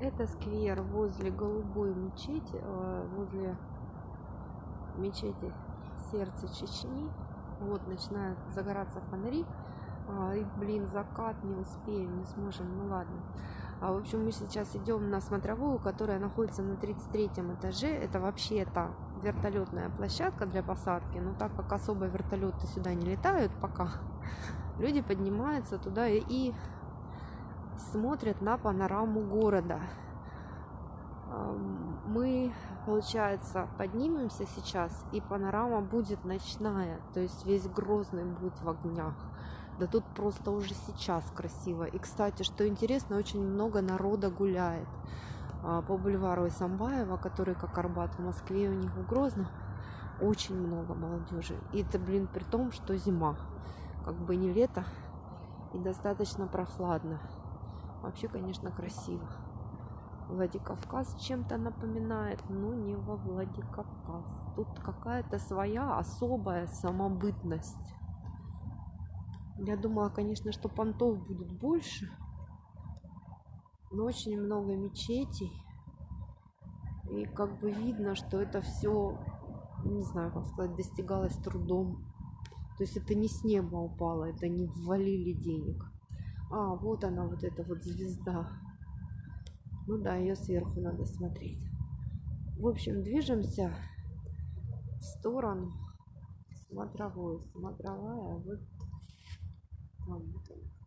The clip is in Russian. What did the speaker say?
Это сквер возле голубой мечети, э, возле мечети сердца Чечни. Вот начинают загораться фонари. А, и, блин, закат не успеем, не сможем, ну ладно. А, в общем, мы сейчас идем на смотровую, которая находится на 33 этаже. Это вообще-то вертолетная площадка для посадки. Но так как особо вертолеты сюда не летают пока, люди поднимаются туда и смотрят на панораму города. Мы, получается, поднимемся сейчас, и панорама будет ночная, то есть весь Грозный будет в огнях. Да тут просто уже сейчас красиво. И, кстати, что интересно, очень много народа гуляет а, по бульвару Исамбаева, который как Арбат в Москве, у них в Грозном. Очень много молодежи. И это, блин, при том, что зима. Как бы не лето и достаточно прохладно. Вообще, конечно, красиво. Владикавказ чем-то напоминает, но не во Владикавказ. Тут какая-то своя особая самобытность. Я думала, конечно, что понтов будет больше. Но очень много мечетей. И как бы видно, что это все, не знаю, как сказать, достигалось трудом. То есть это не с неба упало, это не ввалили денег. А, вот она, вот эта вот звезда. Ну да, ее сверху надо смотреть. В общем, движемся в сторону смотровой. Смотровая вот там вот она.